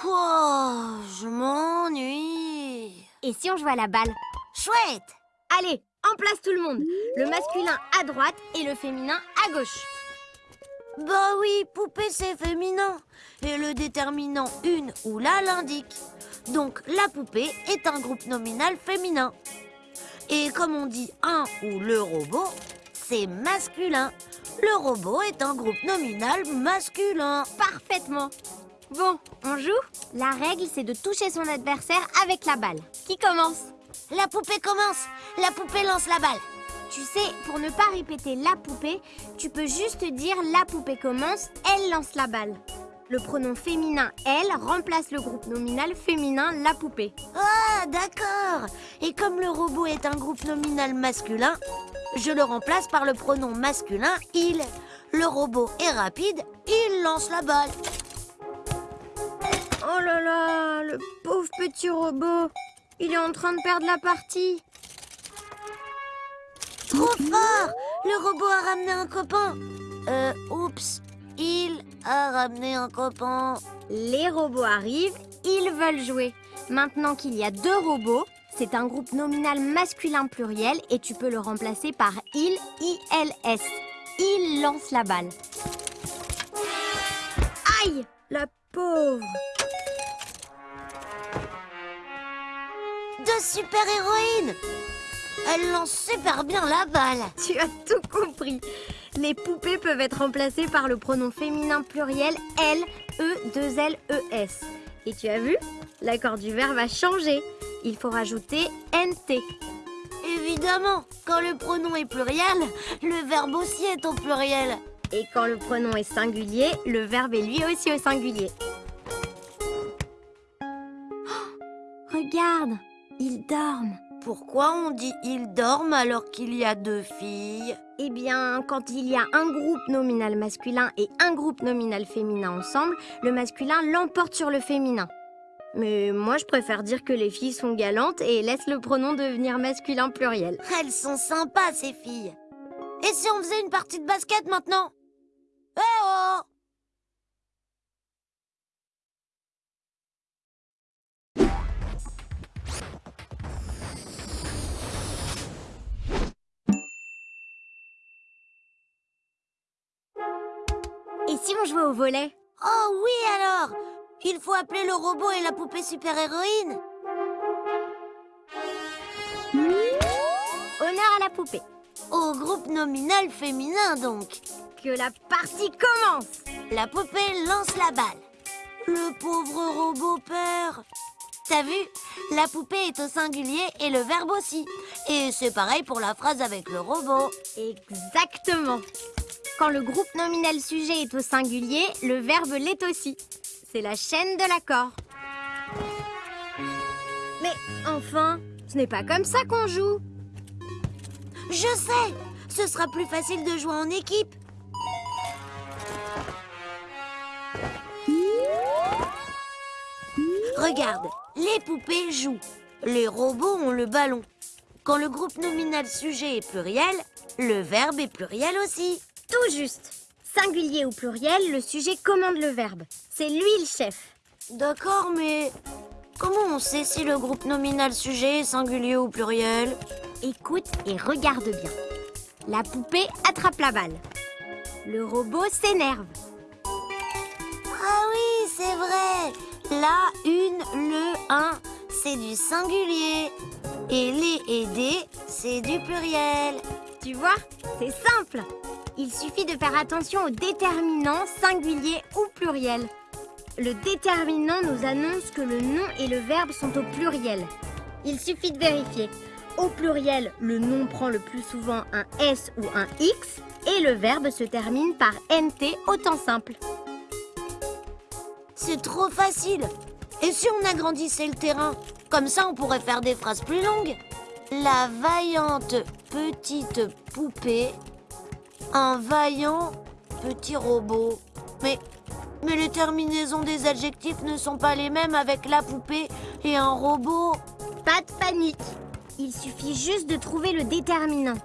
Pouah, je m'ennuie. Et si on jouait à la balle? Chouette Allez, en place tout le monde Le masculin à droite et le féminin à gauche. Bah oui, poupée c'est féminin. Et le déterminant une ou la l'indique. Donc la poupée est un groupe nominal féminin. Et comme on dit un ou le robot, c'est masculin. Le robot est un groupe nominal masculin. Parfaitement Bon, on joue La règle, c'est de toucher son adversaire avec la balle. Qui commence? La poupée commence. La poupée lance la balle. Tu sais, pour ne pas répéter la poupée, tu peux juste dire la poupée commence, elle lance la balle. Le pronom féminin elle remplace le groupe nominal féminin la poupée. Ah, d'accord. Et comme le robot est un groupe nominal masculin, je le remplace par le pronom masculin il. Le robot est rapide, il lance la balle. Oh là là, le pauvre petit robot. Il est en train de perdre la partie. Trop fort Le robot a ramené un copain. Euh, oups. Il a ramené un copain. Les robots arrivent, ils veulent jouer. Maintenant qu'il y a deux robots, c'est un groupe nominal masculin pluriel et tu peux le remplacer par il, ILS. Il lance la balle. Aïe La pauvre Deux super-héroïnes Elles lancent super bien la balle. Tu as tout compris. Les poupées peuvent être remplacées par le pronom féminin pluriel L, E, 2 L, E, S. Et tu as vu L'accord du verbe a changé. Il faut rajouter NT. Évidemment, quand le pronom est pluriel, le verbe aussi est au pluriel. Et quand le pronom est singulier, le verbe est lui aussi au singulier. Oh, regarde, ils dorment. Pourquoi on dit ils dorment alors qu'il y a deux filles? Eh bien, quand il y a un groupe nominal masculin et un groupe nominal féminin ensemble, le masculin l'emporte sur le féminin. Mais moi, je préfère dire que les filles sont galantes et laisse le pronom devenir masculin pluriel. Elles sont sympas, ces filles. Et si on faisait une partie de basket maintenant? On jouait au volet Oh oui alors Il faut appeler le robot et la poupée super-héroïne Honneur à la poupée. Au groupe nominal féminin donc Que la partie commence La poupée lance la balle. Le pauvre robot perd. T'as vu? La poupée est au singulier et le verbe aussi. Et c'est pareil pour la phrase avec le robot. Exactement. Quand le groupe nominal sujet est au singulier, le verbe l'est aussi. C'est la chaîne de l'accord. Mais enfin, ce n'est pas comme ça qu'on joue. Je sais Ce sera plus facile de jouer en équipe. Regarde, les poupées jouent. Les robots ont le ballon. Quand le groupe nominal sujet est pluriel, le verbe est pluriel aussi. Tout juste. Singulier ou pluriel, le sujet commande le verbe. C'est lui le chef. D'accord, mais comment on sait si le groupe nominal sujet est singulier ou pluriel? Écoute et regarde bien. La poupée attrape la balle. Le robot s'énerve. Ah oui, c'est vrai La, une, le, un, c'est du singulier. Et les et des, c'est du pluriel. Tu vois, c'est simple. Il suffit de faire attention aux déterminants singulier ou pluriel. Le déterminant nous annonce que le nom et le verbe sont au pluriel. Il suffit de vérifier. Au pluriel, le nom prend le plus souvent un S ou un X et le verbe se termine par NT au temps simple. C'est trop facile. Et si on agrandissait le terrain? Comme ça, on pourrait faire des phrases plus longues. La vaillante petite poupée, un vaillant petit robot. Mais, mais les terminaisons des adjectifs ne sont pas les mêmes avec la poupée et un robot. Pas de panique. Il suffit juste de trouver le déterminant.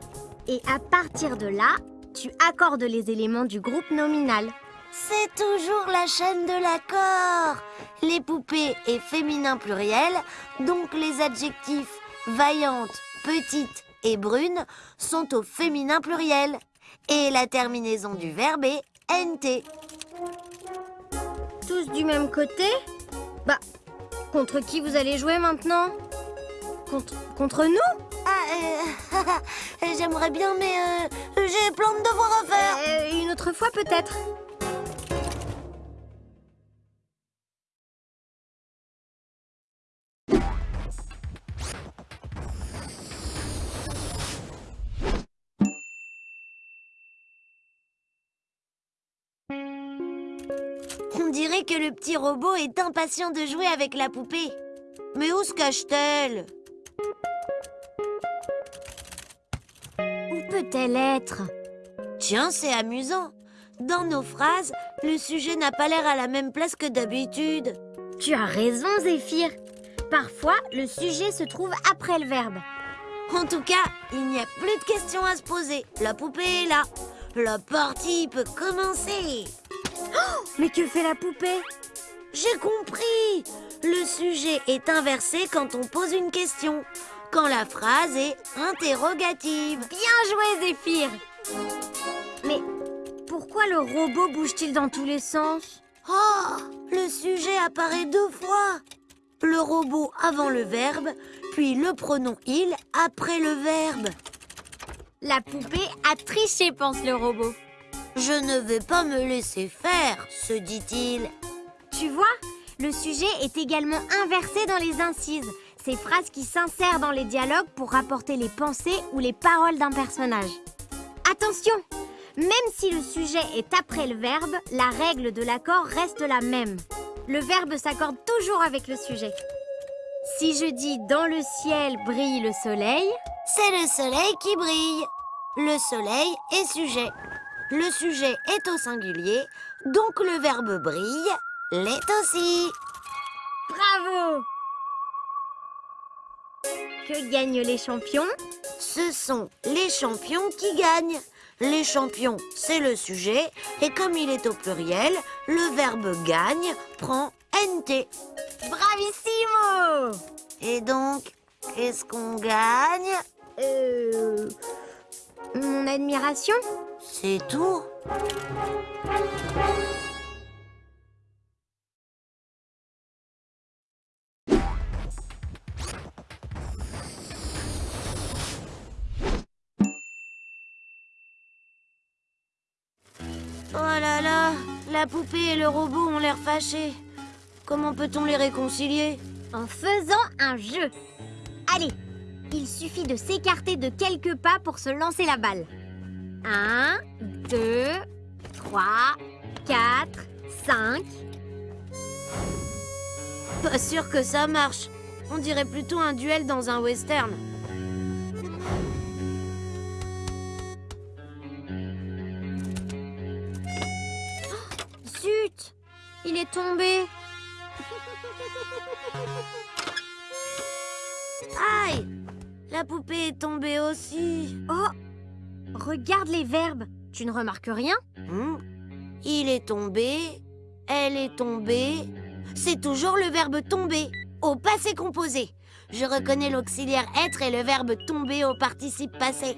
Et à partir de là, tu accordes les éléments du groupe nominal. C'est toujours la chaîne de l'accord. Les poupées est féminin pluriel, donc les adjectifs vaillante, petite et brune sont au féminin pluriel. Et la terminaison du verbe est NT. Tous du même côté Bah, contre qui vous allez jouer maintenant? Contre, contre nous? Ah, euh, j'aimerais bien, mais euh, j'ai plein de devoirs à faire. Euh, Une autre fois peut-être On dirait que le petit robot est impatient de jouer avec la poupée. Mais où se cache-t-elle? Où peut-elle être? Tiens, c'est amusant. Dans nos phrases, le sujet n'a pas l'air à la même place que d'habitude. Tu as raison, Zéphyr. Parfois, le sujet se trouve après le verbe. En tout cas, il n'y a plus de questions à se poser. La poupée est là. La partie peut commencer. Mais que fait la poupée? J'ai compris. Le sujet est inversé quand on pose une question. Quand la phrase est interrogative. Bien joué, Zéphyr Mais pourquoi le robot bouge-t-il dans tous les sens? Oh, le sujet apparaît deux fois. Le robot avant le verbe, puis le pronom il après le verbe. La poupée a triché, pense le robot. Je ne vais pas me laisser faire, se dit-il. Tu vois, le sujet est également inversé dans les incises, ces phrases qui s'insèrent dans les dialogues pour rapporter les pensées ou les paroles d'un personnage. Attention Même si le sujet est après le verbe, la règle de l'accord reste la même. Le verbe s'accorde toujours avec le sujet. Si je dis dans le ciel brille le soleil, C'est le soleil qui brille. Le soleil est sujet. Le sujet est au singulier, donc le verbe brille l'est aussi. bravo Que gagnent les champions? Ce sont les champions qui gagnent. Les champions, c'est le sujet, et comme il est au pluriel, le verbe gagne prend NT. Bravissimo Et donc, qu'est-ce qu'on gagne? Euh... Mon admiration? C'est tout Oh là là, la poupée et le robot ont l'air fâchés. Comment peut-on les réconcilier? En faisant un jeu. Allez, il suffit de s'écarter de quelques pas pour se lancer la balle. 1, 2, 3, 4, 5. Pas sûr que ça marche. On dirait plutôt un duel dans un western. Zut Il est tombé. Aïe La poupée est tombée aussi. Oh Regarde les verbes. Tu ne remarques rien Hmm. Il est tombé. Elle est tombée. C'est toujours le verbe tomber au passé composé. Je reconnais l'auxiliaire être et le verbe tomber au participe passé.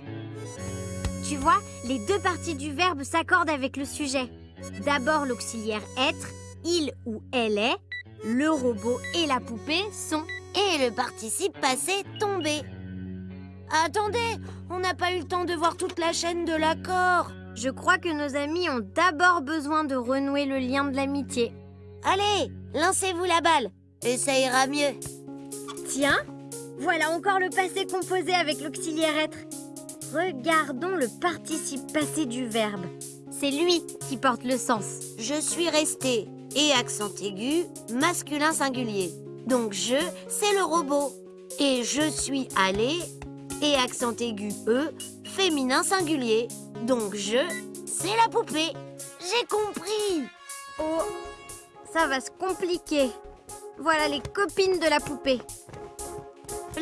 Tu vois, les deux parties du verbe s'accordent avec le sujet. D'abord l'auxiliaire être, il ou elle est. Le robot et la poupée sont. Et le participe passé tomber. Attendez, on n'a pas eu le temps de voir toute la chaîne de l'accord. Je crois que nos amis ont d'abord besoin de renouer le lien de l'amitié. Allez, lancez-vous la balle et ça ira mieux. Tiens, voilà encore le passé composé avec l'auxiliaire être. Regardons le participe passé du verbe. C'est lui qui porte le sens. Je suis resté et accent aigu, masculin singulier. Donc je, c'est le robot. Et je suis allé et accent aigu E, féminin singulier. Donc je, c'est la poupée. J'ai compris. Oh, ça va se compliquer. Voilà les copines de la poupée.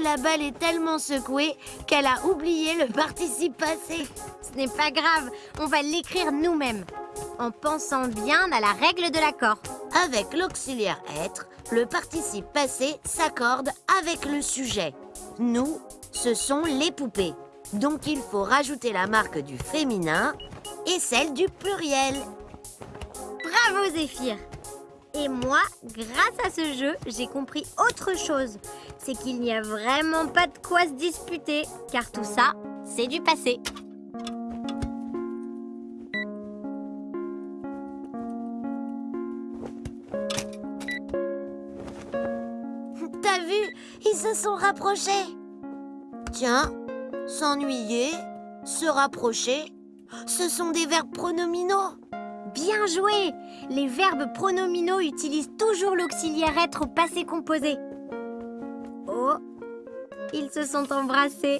La balle est tellement secouée qu'elle a oublié le participe passé. Ce n'est pas grave, on va l'écrire nous-mêmes. en pensant bien à la règle de l'accord. Avec l'auxiliaire être, le participe passé s'accorde avec le sujet. Nous, ce sont les poupées. Donc il faut rajouter la marque du féminin et celle du pluriel. Bravo Zéphyr Et moi, grâce à ce jeu, j'ai compris autre chose. C'est qu'il n'y a vraiment pas de quoi se disputer, car tout ça, c'est du passé. T'as vu Ils se sont rapprochés. Tiens, s'ennuyer, se rapprocher, ce sont des verbes pronominaux. Bien joué Les verbes pronominaux utilisent toujours l'auxiliaire être au passé composé. Oh Ils se sont embrassés.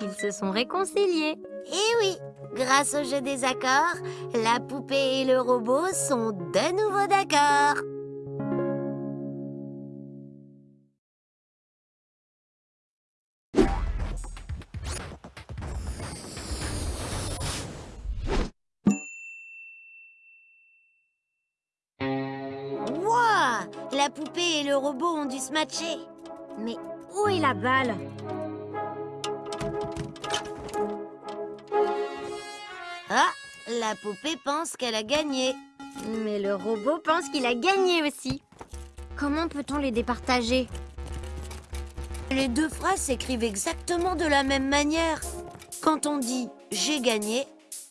Ils se sont réconciliés. Eh oui, grâce au jeu des accords, la poupée et le robot sont de nouveau d'accord. Poupée et le robot ont dû se matcher. Mais où est la balle? Ah, la poupée pense qu'elle a gagné. Mais le robot pense qu'il a gagné aussi. Comment peut-on les départager? Les deux phrases s'écrivent exactement de la même manière. Quand on dit j'ai gagné,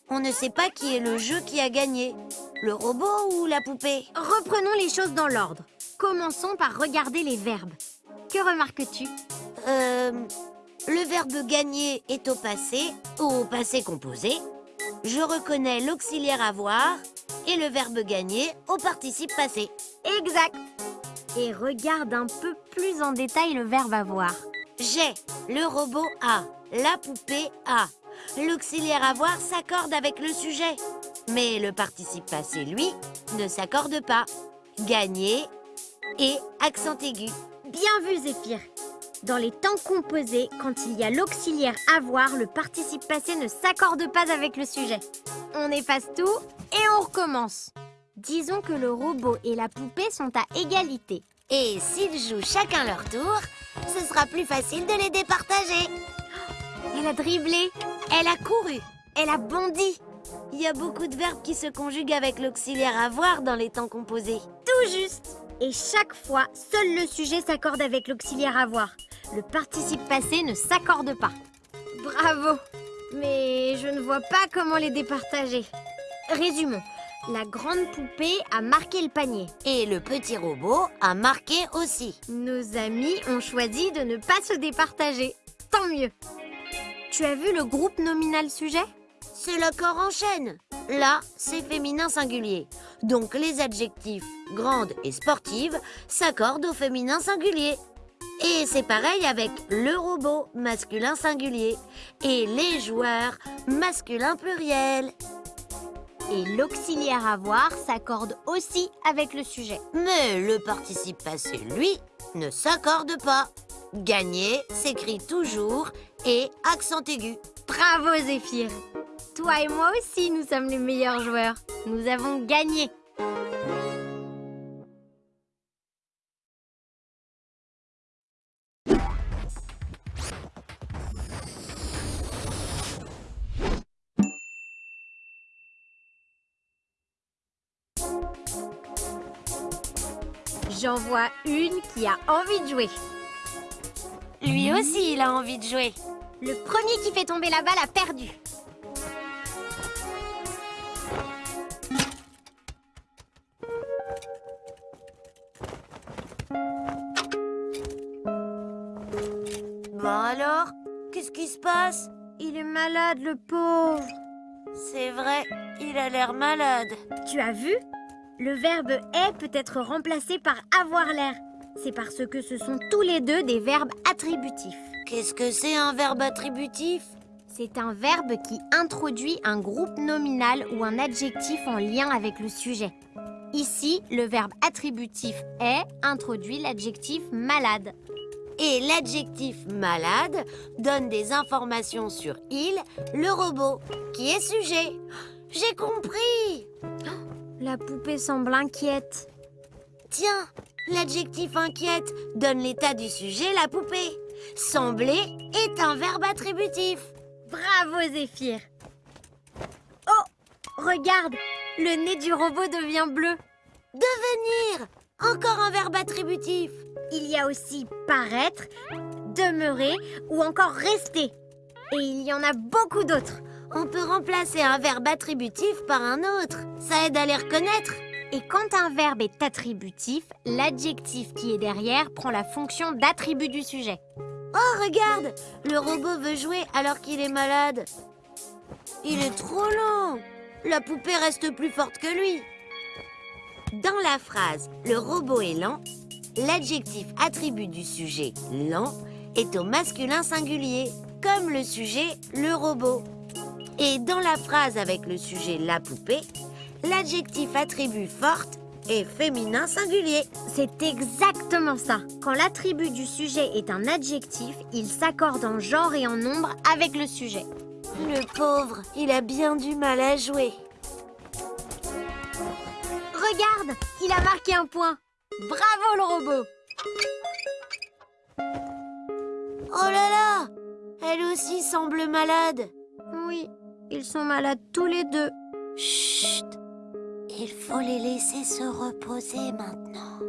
on ne sait pas qui est le jeu qui a gagné. Le robot ou la poupée? Reprenons les choses dans l'ordre. Commençons par regarder les verbes. Que remarques-tu? Euh. Le verbe gagner est au passé ou au passé composé. Je reconnais l'auxiliaire avoir et le verbe gagner au participe passé. Exact. Et regarde un peu plus en détail le verbe avoir. J'ai, le robot a, la poupée a. L'auxiliaire avoir s'accorde avec le sujet. Mais le participe passé, lui, ne s'accorde pas. Gagner et accent aigu. Bien vu, Zéphyr. Dans les temps composés, quand il y a l'auxiliaire avoir, le participe passé ne s'accorde pas avec le sujet. On efface tout et on recommence. Disons que le robot et la poupée sont à égalité. Et s'ils jouent chacun leur tour, ce sera plus facile de les départager. Elle a dribblé, Elle a couru. elle a bondi. Il y a beaucoup de verbes qui se conjuguent avec l'auxiliaire avoir dans les temps composés. Tout juste. Et chaque fois, seul le sujet s'accorde avec l'auxiliaire avoir. Le participe passé ne s'accorde pas. Bravo Mais je ne vois pas comment les départager. Résumons. La grande poupée a marqué le panier. Et le petit robot a marqué aussi. Nos amis ont choisi de ne pas se départager. Tant mieux. Tu as vu le groupe nominal sujet? C'est l'accord en chaîne. Là, c'est féminin singulier. Donc les adjectifs grande et sportive s'accordent au féminin singulier. Et c'est pareil avec le robot masculin singulier et les joueurs masculin pluriel. Et l'auxiliaire avoir s'accorde aussi avec le sujet. Mais le participe passé, lui, ne s'accorde pas. Gagner s'écrit toujours et accent aigu. Bravo Zéphyr Toi et moi aussi, nous sommes les meilleurs joueurs. Nous avons gagné. J'en vois une qui a envie de jouer. Lui aussi, il a envie de jouer. Le premier qui fait tomber la balle a perdu. Malade, le pauvre. C'est vrai, il a l'air malade. Tu as vu? Le verbe est peut être remplacé par avoir l'air. C'est parce que ce sont tous les deux des verbes attributifs. Qu'est-ce que c'est un verbe attributif? C'est un verbe qui introduit un groupe nominal ou un adjectif en lien avec le sujet. Ici, le verbe attributif est introduit l'adjectif malade. Et l'adjectif malade donne des informations sur il, le robot, qui est sujet. j'ai compris. La poupée semble inquiète. Tiens, l'adjectif inquiète donne l'état du sujet, la poupée. Sembler est un verbe attributif. Bravo Zéphyr Oh Regarde Le nez du robot devient bleu. Devenir Encore un verbe attributif. Il y a aussi paraître, demeurer ou encore rester. Et il y en a beaucoup d'autres. On peut remplacer un verbe attributif par un autre. Ça aide à les reconnaître. Et quand un verbe est attributif, l'adjectif qui est derrière prend la fonction d'attribut du sujet. Oh, regarde Le robot veut jouer alors qu'il est malade. Il est trop lent. La poupée reste plus forte que lui. Dans la phrase « le robot est lent », l'adjectif attribut du sujet « lent » est au masculin singulier, comme le sujet « le robot ». Et dans la phrase avec le sujet « la poupée », l'adjectif attribut forte est féminin singulier. C'est exactement ça. Quand l'attribut du sujet est un adjectif, il s'accorde en genre et en nombre avec le sujet. Le pauvre, il a bien du mal à jouer. Regarde, il a marqué un point. Bravo le robot Oh là là Elle aussi semble malade. Oui, ils sont malades tous les deux. Chut Il faut les laisser se reposer maintenant.